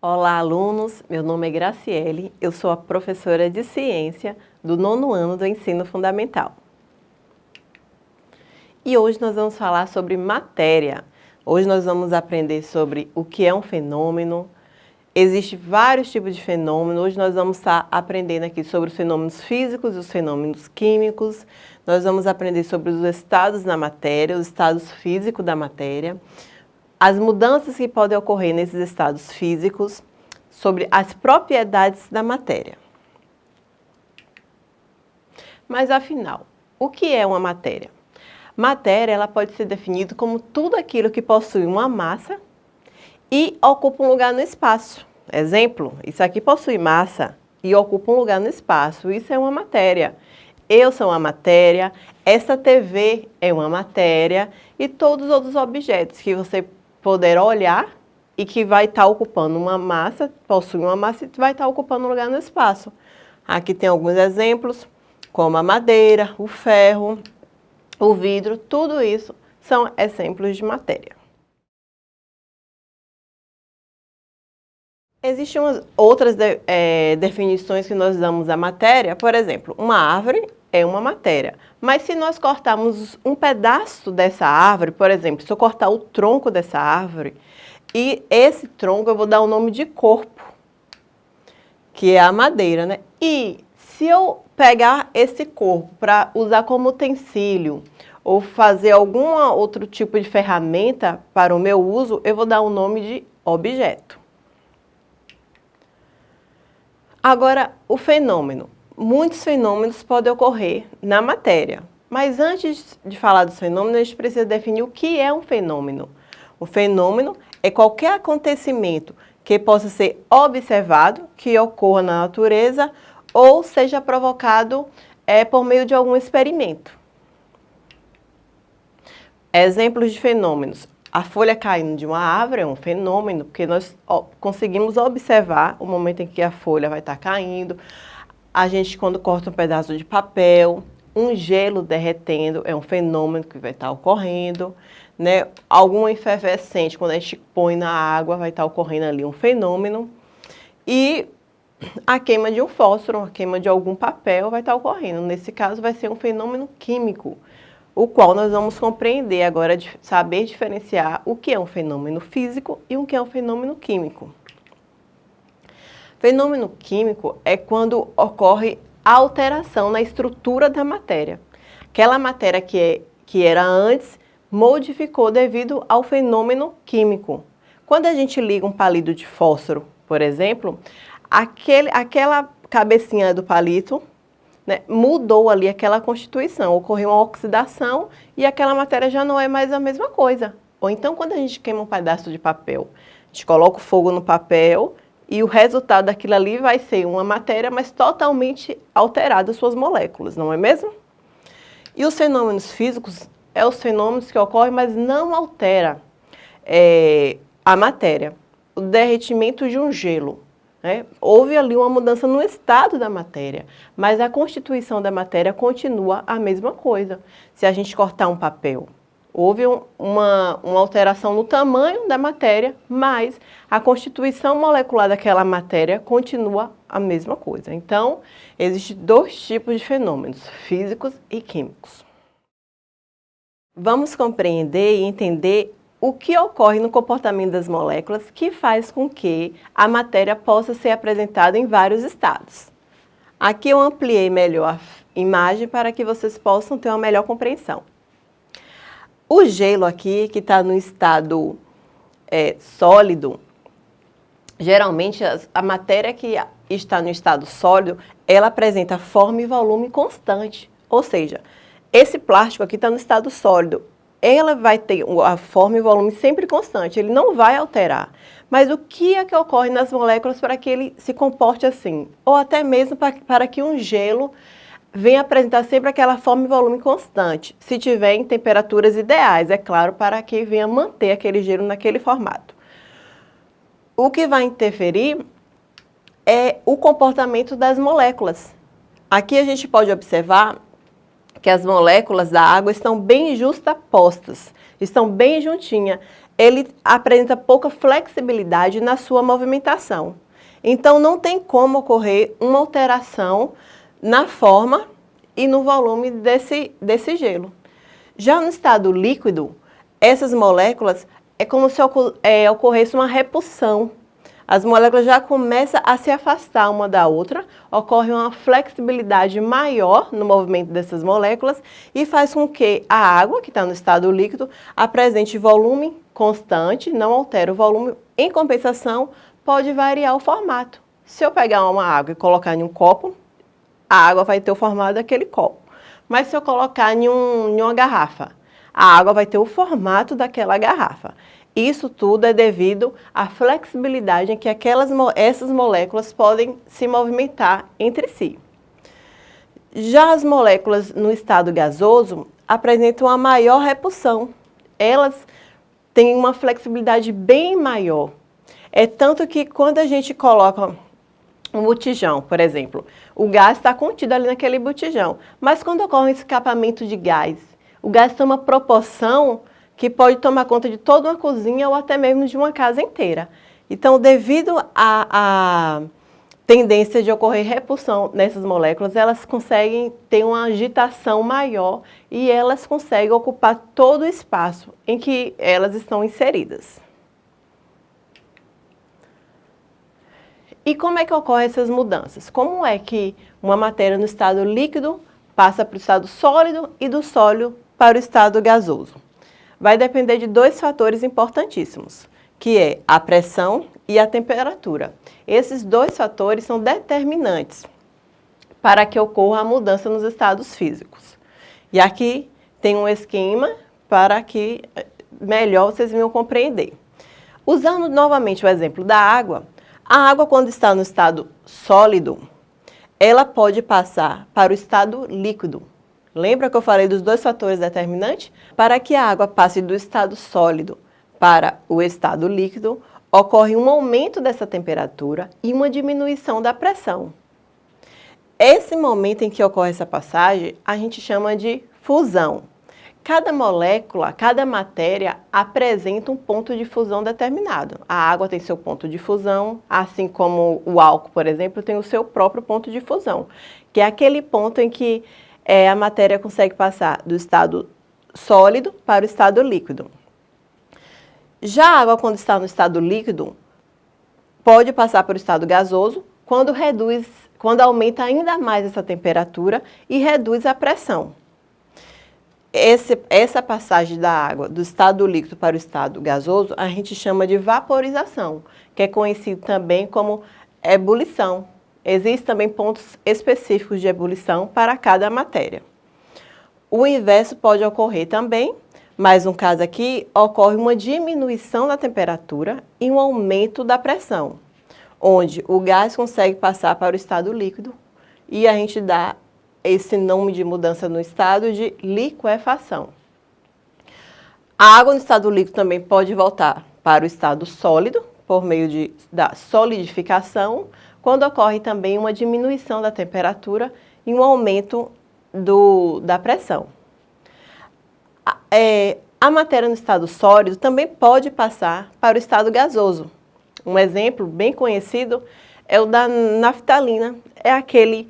Olá, alunos! Meu nome é Graciele, eu sou a professora de Ciência do nono ano do Ensino Fundamental. E hoje nós vamos falar sobre matéria. Hoje nós vamos aprender sobre o que é um fenômeno. Existem vários tipos de fenômenos. Hoje nós vamos estar aprendendo aqui sobre os fenômenos físicos e os fenômenos químicos. Nós vamos aprender sobre os estados da matéria, os estados físicos da matéria as mudanças que podem ocorrer nesses estados físicos, sobre as propriedades da matéria. Mas afinal, o que é uma matéria? Matéria ela pode ser definida como tudo aquilo que possui uma massa e ocupa um lugar no espaço. Exemplo, isso aqui possui massa e ocupa um lugar no espaço. Isso é uma matéria. Eu sou uma matéria, essa TV é uma matéria e todos os outros objetos que você poder olhar e que vai estar tá ocupando uma massa, possui uma massa e vai estar tá ocupando um lugar no espaço. Aqui tem alguns exemplos, como a madeira, o ferro, o vidro, tudo isso são exemplos de matéria. Existem outras de, é, definições que nós damos à matéria, por exemplo, uma árvore é uma matéria. Mas se nós cortarmos um pedaço dessa árvore, por exemplo, se eu cortar o tronco dessa árvore, e esse tronco eu vou dar o nome de corpo, que é a madeira, né? E se eu pegar esse corpo para usar como utensílio, ou fazer algum outro tipo de ferramenta para o meu uso, eu vou dar o nome de objeto. Agora, o fenômeno muitos fenômenos podem ocorrer na matéria. Mas antes de falar dos fenômenos, a gente precisa definir o que é um fenômeno. O fenômeno é qualquer acontecimento que possa ser observado, que ocorra na natureza ou seja provocado é, por meio de algum experimento. Exemplos de fenômenos. A folha caindo de uma árvore é um fenômeno, porque nós conseguimos observar o momento em que a folha vai estar caindo a gente quando corta um pedaço de papel, um gelo derretendo é um fenômeno que vai estar ocorrendo, né? Algum efervescente, quando a gente põe na água, vai estar ocorrendo ali um fenômeno. E a queima de um fósforo, a queima de algum papel vai estar ocorrendo. Nesse caso, vai ser um fenômeno químico, o qual nós vamos compreender agora, saber diferenciar o que é um fenômeno físico e o que é um fenômeno químico. Fenômeno químico é quando ocorre alteração na estrutura da matéria. Aquela matéria que, é, que era antes modificou devido ao fenômeno químico. Quando a gente liga um palito de fósforo, por exemplo, aquele, aquela cabecinha do palito né, mudou ali aquela constituição, ocorreu uma oxidação e aquela matéria já não é mais a mesma coisa. Ou então, quando a gente queima um pedaço de papel, a gente coloca o fogo no papel e o resultado daquilo ali vai ser uma matéria, mas totalmente alterada suas moléculas, não é mesmo? E os fenômenos físicos é os fenômenos que ocorrem, mas não altera é, a matéria. O derretimento de um gelo. Né? Houve ali uma mudança no estado da matéria, mas a constituição da matéria continua a mesma coisa. Se a gente cortar um papel, houve uma, uma alteração no tamanho da matéria, mas a constituição molecular daquela matéria continua a mesma coisa. Então, existem dois tipos de fenômenos, físicos e químicos. Vamos compreender e entender o que ocorre no comportamento das moléculas que faz com que a matéria possa ser apresentada em vários estados. Aqui eu ampliei melhor a imagem para que vocês possam ter uma melhor compreensão. O gelo aqui, que está no estado é, sólido, geralmente a matéria que está no estado sólido, ela apresenta forma e volume constante. Ou seja, esse plástico aqui está no estado sólido, ela vai ter a forma e volume sempre constante, ele não vai alterar. Mas o que é que ocorre nas moléculas para que ele se comporte assim? Ou até mesmo para, para que um gelo vem apresentar sempre aquela forma e volume constante, se tiver em temperaturas ideais, é claro, para que venha manter aquele gelo naquele formato. O que vai interferir é o comportamento das moléculas. Aqui a gente pode observar que as moléculas da água estão bem justapostas, estão bem juntinhas. ele apresenta pouca flexibilidade na sua movimentação. Então, não tem como ocorrer uma alteração na forma e no volume desse, desse gelo. Já no estado líquido, essas moléculas é como se é, ocorresse uma repulsão. As moléculas já começam a se afastar uma da outra, ocorre uma flexibilidade maior no movimento dessas moléculas e faz com que a água, que está no estado líquido, apresente volume constante, não altera o volume. Em compensação, pode variar o formato. Se eu pegar uma água e colocar em um copo, a água vai ter o formato daquele copo. Mas se eu colocar em, um, em uma garrafa, a água vai ter o formato daquela garrafa. Isso tudo é devido à flexibilidade em que aquelas, essas moléculas podem se movimentar entre si. Já as moléculas no estado gasoso apresentam uma maior repulsão. Elas têm uma flexibilidade bem maior. É tanto que quando a gente coloca um botijão, por exemplo, o gás está contido ali naquele botijão, mas quando ocorre um escapamento de gás, o gás toma proporção que pode tomar conta de toda uma cozinha ou até mesmo de uma casa inteira. Então, devido à tendência de ocorrer repulsão nessas moléculas, elas conseguem ter uma agitação maior e elas conseguem ocupar todo o espaço em que elas estão inseridas. E como é que ocorrem essas mudanças? Como é que uma matéria no estado líquido passa para o estado sólido e do sólido para o estado gasoso? Vai depender de dois fatores importantíssimos, que é a pressão e a temperatura. Esses dois fatores são determinantes para que ocorra a mudança nos estados físicos. E aqui tem um esquema para que eh, melhor vocês venham compreender. Usando novamente o exemplo da água, a água, quando está no estado sólido, ela pode passar para o estado líquido. Lembra que eu falei dos dois fatores determinantes? Para que a água passe do estado sólido para o estado líquido, ocorre um aumento dessa temperatura e uma diminuição da pressão. Esse momento em que ocorre essa passagem, a gente chama de fusão. Cada molécula, cada matéria apresenta um ponto de fusão determinado. A água tem seu ponto de fusão, assim como o álcool, por exemplo, tem o seu próprio ponto de fusão, que é aquele ponto em que é, a matéria consegue passar do estado sólido para o estado líquido. Já a água, quando está no estado líquido, pode passar para o estado gasoso, quando reduz, quando aumenta ainda mais essa temperatura e reduz a pressão esse, essa passagem da água do estado líquido para o estado gasoso, a gente chama de vaporização, que é conhecido também como ebulição. Existem também pontos específicos de ebulição para cada matéria. O inverso pode ocorrer também, mas no caso aqui, ocorre uma diminuição da temperatura e um aumento da pressão, onde o gás consegue passar para o estado líquido e a gente dá esse nome de mudança no estado de liquefação. A água no estado líquido também pode voltar para o estado sólido, por meio de, da solidificação, quando ocorre também uma diminuição da temperatura e um aumento do, da pressão. A, é, a matéria no estado sólido também pode passar para o estado gasoso. Um exemplo bem conhecido é o da naftalina, é aquele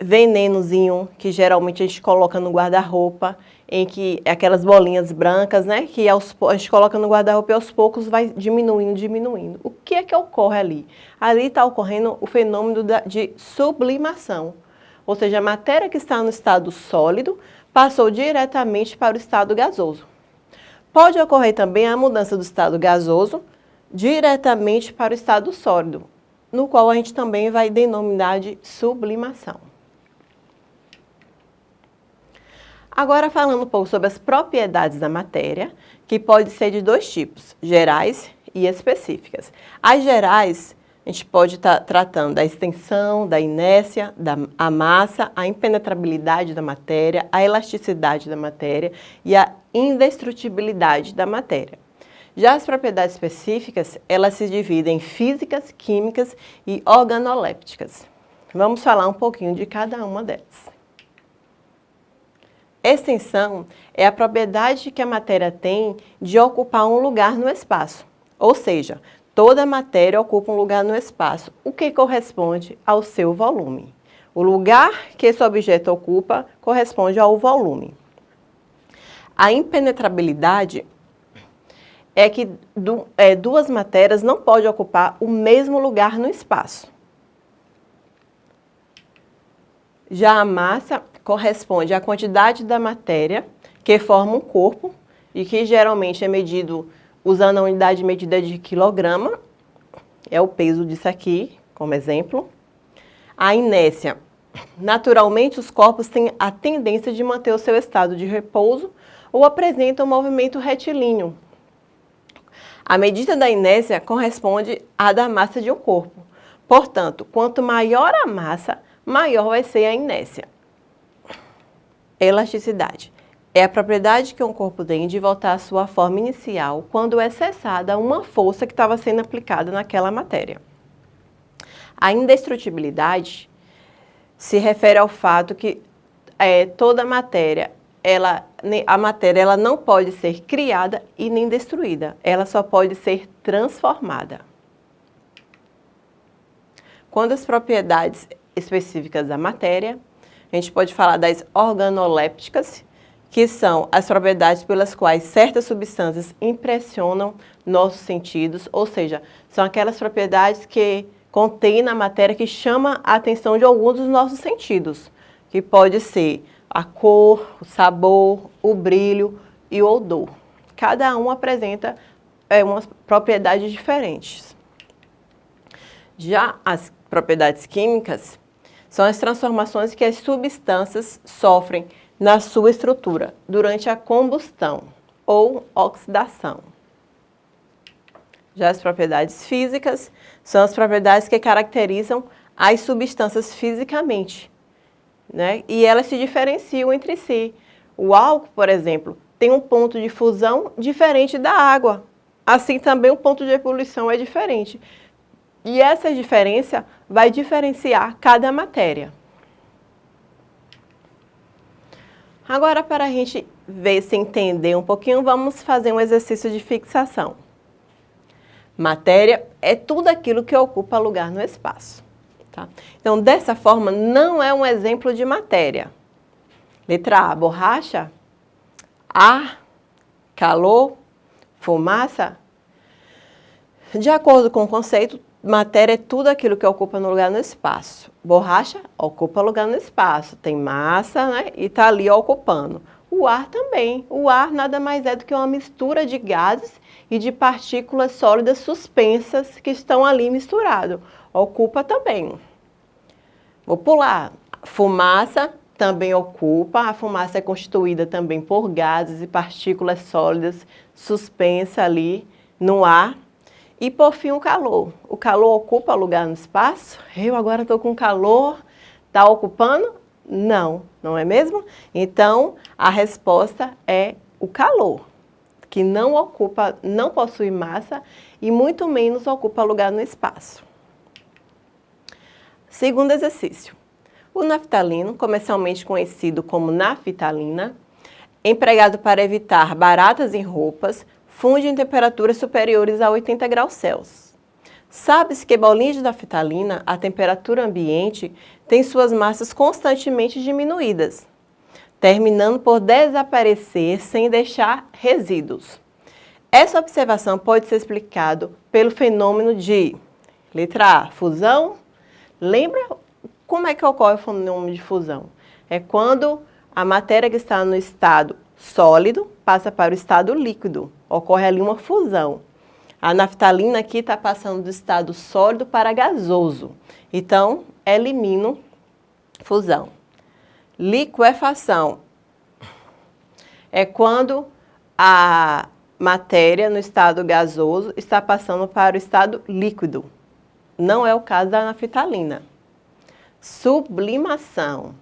venenozinho que geralmente a gente coloca no guarda-roupa, em que é aquelas bolinhas brancas, né, que aos, a gente coloca no guarda-roupa e aos poucos vai diminuindo, diminuindo. O que é que ocorre ali? Ali está ocorrendo o fenômeno da, de sublimação, ou seja, a matéria que está no estado sólido passou diretamente para o estado gasoso. Pode ocorrer também a mudança do estado gasoso diretamente para o estado sólido, no qual a gente também vai denominar de sublimação. Agora falando um pouco sobre as propriedades da matéria, que pode ser de dois tipos, gerais e específicas. As gerais, a gente pode estar tá tratando da extensão, da inércia, da a massa, a impenetrabilidade da matéria, a elasticidade da matéria e a indestrutibilidade da matéria. Já as propriedades específicas, elas se dividem em físicas, químicas e organolépticas. Vamos falar um pouquinho de cada uma delas. Extensão é a propriedade que a matéria tem de ocupar um lugar no espaço. Ou seja, toda matéria ocupa um lugar no espaço, o que corresponde ao seu volume. O lugar que esse objeto ocupa corresponde ao volume. A impenetrabilidade é que é, duas matérias não podem ocupar o mesmo lugar no espaço. Já a massa corresponde à quantidade da matéria que forma um corpo e que geralmente é medido usando a unidade medida de quilograma, é o peso disso aqui, como exemplo. A inércia. Naturalmente, os corpos têm a tendência de manter o seu estado de repouso ou apresentam um movimento retilíneo. A medida da inércia corresponde à da massa de um corpo. Portanto, quanto maior a massa, maior vai ser a inércia. Elasticidade. É a propriedade que um corpo tem de voltar à sua forma inicial quando é cessada uma força que estava sendo aplicada naquela matéria. A indestrutibilidade se refere ao fato que é, toda matéria, ela, a matéria ela não pode ser criada e nem destruída, ela só pode ser transformada. Quando as propriedades específicas da matéria, a gente pode falar das organolépticas, que são as propriedades pelas quais certas substâncias impressionam nossos sentidos, ou seja, são aquelas propriedades que contêm na matéria que chama a atenção de alguns dos nossos sentidos, que pode ser a cor, o sabor, o brilho e o odor. Cada um apresenta é, umas propriedades diferentes. Já as propriedades químicas são as transformações que as substâncias sofrem na sua estrutura durante a combustão ou oxidação. Já as propriedades físicas são as propriedades que caracterizam as substâncias fisicamente, né? E elas se diferenciam entre si. O álcool, por exemplo, tem um ponto de fusão diferente da água. Assim também o ponto de ebulição é diferente. E essa diferença vai diferenciar cada matéria. Agora, para a gente ver se entender um pouquinho, vamos fazer um exercício de fixação. Matéria é tudo aquilo que ocupa lugar no espaço. Tá? Então, dessa forma, não é um exemplo de matéria. Letra A, borracha. Ar, calor, fumaça. De acordo com o conceito, matéria é tudo aquilo que ocupa no lugar no espaço. Borracha ocupa lugar no espaço, tem massa né, e está ali ocupando. O ar também. O ar nada mais é do que uma mistura de gases e de partículas sólidas suspensas que estão ali misturados. Ocupa também. Vou pular. Fumaça também ocupa. A fumaça é constituída também por gases e partículas sólidas suspensas ali no ar e por fim o calor. O calor ocupa lugar no espaço? Eu agora estou com calor, está ocupando? Não, não é mesmo? Então, a resposta é o calor, que não ocupa, não possui massa e muito menos ocupa lugar no espaço. Segundo exercício. O naftalino, comercialmente conhecido como naftalina, empregado para evitar baratas em roupas, funde em temperaturas superiores a 80 graus Celsius. Sabe-se que bolinhas de naftalina, a temperatura ambiente, tem suas massas constantemente diminuídas, terminando por desaparecer sem deixar resíduos. Essa observação pode ser explicada pelo fenômeno de, letra A, fusão. Lembra como é que ocorre o fenômeno de fusão? É quando a matéria que está no estado sólido passa para o estado líquido ocorre ali uma fusão. A naftalina aqui está passando do estado sólido para gasoso. Então, elimino fusão. Liquefação é quando a matéria no estado gasoso está passando para o estado líquido. Não é o caso da naftalina. Sublimação.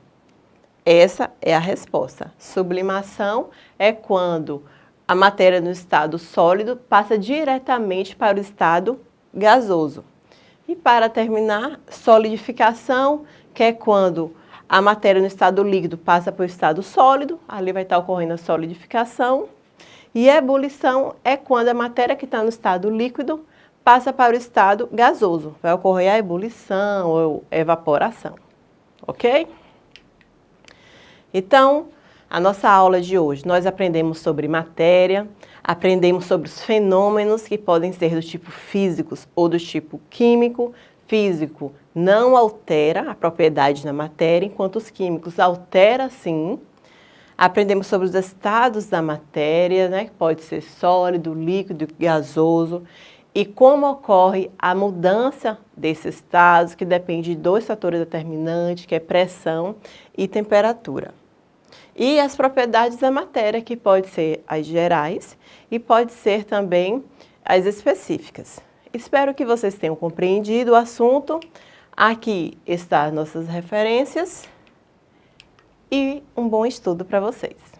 Essa é a resposta. Sublimação é quando a matéria no estado sólido passa diretamente para o estado gasoso. E para terminar, solidificação, que é quando a matéria no estado líquido passa para o estado sólido, ali vai estar ocorrendo a solidificação. E ebulição é quando a matéria que está no estado líquido passa para o estado gasoso. Vai ocorrer a ebulição ou evaporação, ok? Então, a nossa aula de hoje, nós aprendemos sobre matéria, aprendemos sobre os fenômenos que podem ser do tipo físicos ou do tipo químico. Físico não altera a propriedade da matéria, enquanto os químicos altera sim. Aprendemos sobre os estados da matéria, né, que pode ser sólido, líquido, gasoso, e como ocorre a mudança desses estados, que depende de dois fatores determinantes, que é pressão e temperatura. E as propriedades da matéria, que pode ser as gerais e pode ser também as específicas. Espero que vocês tenham compreendido o assunto. Aqui estão nossas referências e um bom estudo para vocês.